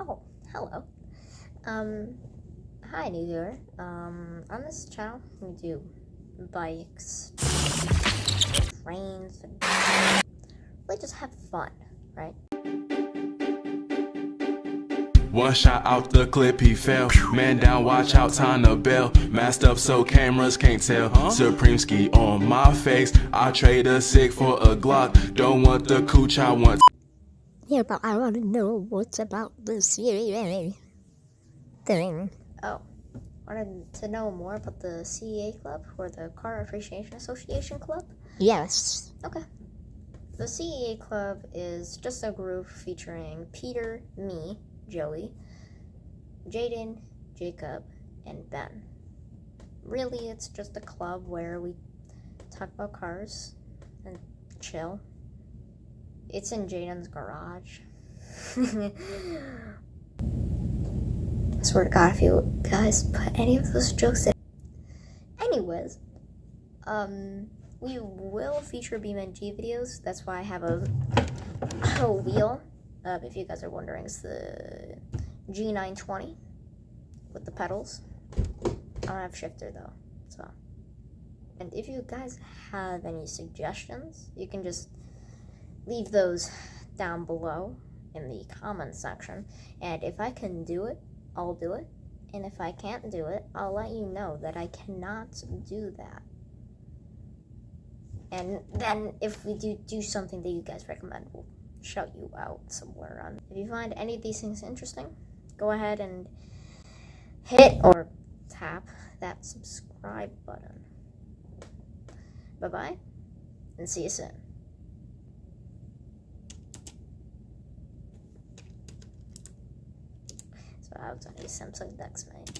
Oh, hello. Um, hi, new viewer. Um, on this channel, we do bikes, trains, and really just have fun, right? One shot out the clip, he fell. Man down, watch out, time to bail. Masked up so cameras can't tell. Supreme ski on my face. I trade a sick for a Glock. Don't want the cooch, I want Yeah, but I want to know what's about this thing. Oh, wanted to know more about the CEA Club or the Car Appreciation Association Club? Yes. Okay. The CEA Club is just a group featuring Peter, me, Joey, Jaden, Jacob, and Ben. Really, it's just a club where we talk about cars and chill. It's in Jaden's garage. I swear to God, if you guys put any of those jokes in. Anyways, um, we will feature BeamNG videos. That's why I have a, a wheel. Uh, if you guys are wondering, it's the G920 with the pedals. I don't have shifter though, so. And if you guys have any suggestions, you can just leave those down below in the comment section. And if I can do it, I'll do it. And if I can't do it, I'll let you know that I cannot do that. And then if we do do something that you guys recommend, we'll shout you out somewhere on. If you find any of these things interesting, go ahead and hit or tap that subscribe button. Bye bye, and see you soon. So I was on a Samsung Dex, mate.